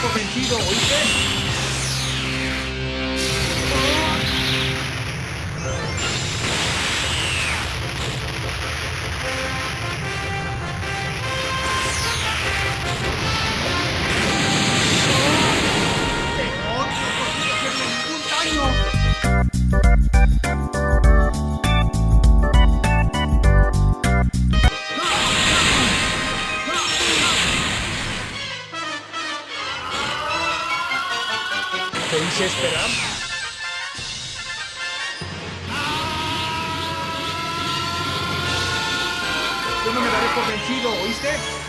convencido, ¿oíste? ¿Te hice esperar? Yo no me daré por vencido, ¿oíste?